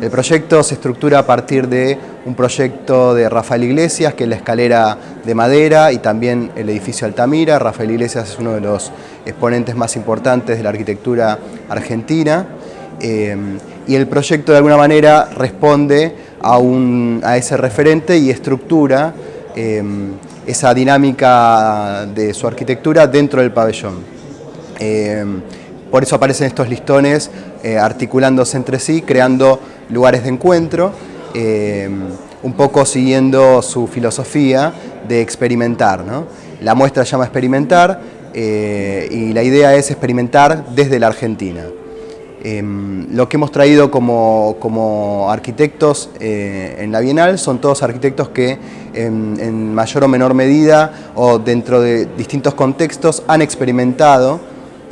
El proyecto se estructura a partir de un proyecto de Rafael Iglesias, que es la escalera de madera y también el edificio Altamira. Rafael Iglesias es uno de los exponentes más importantes de la arquitectura argentina. Eh, y el proyecto de alguna manera responde a, ese referente y estructura eh, esa dinámica de su arquitectura dentro del pabellón. Eh, por eso aparecen estos listones articulándose entre sí, creando lugares de encuentro, eh, un poco siguiendo su filosofía de experimentar. La muestra llama Experimentar eh, y la idea es experimentar desde la Argentina. Em, lo que hemos traído como, arquitectos eh, en la Bienal son todos arquitectos que en, mayor o menor medida o dentro de distintos contextos han experimentado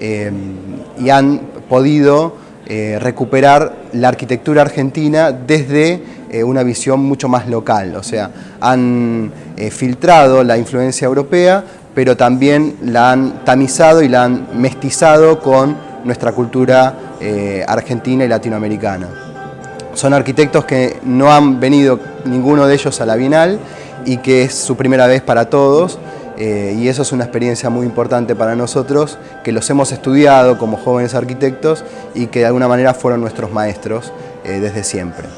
em, y han podido eh, recuperar la arquitectura argentina desde eh, una visión mucho más local, o sea, han eh, filtrado la influencia europea, pero también la han tamizado y la han mestizado con nuestra cultura argentina y latinoamericana. Son arquitectos que no han venido ninguno de ellos a la Bienal y que es su primera vez para todos, eh, y eso es una experiencia muy importante para nosotros, que los hemos estudiado como jóvenes arquitectos y que de alguna manera fueron nuestros maestros eh, desde siempre.